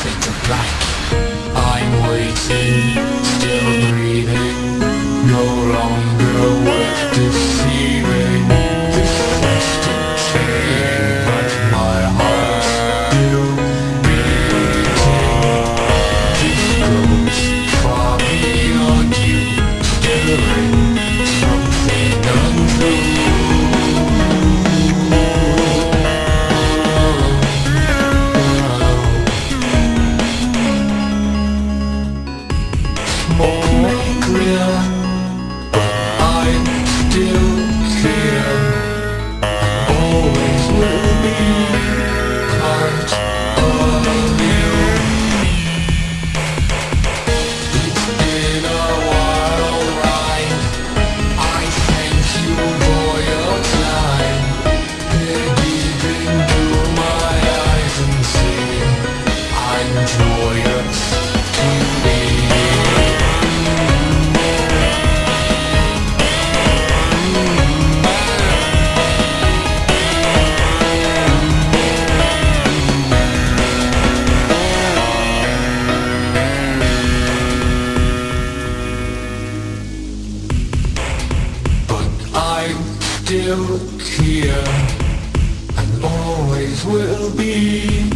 Fade to black. I'm waiting, still breathing. No longer Always will be part of you. It's been a wild ride. I thank you for your time. Peer deep into my eyes and see I'm joyous still here and always will be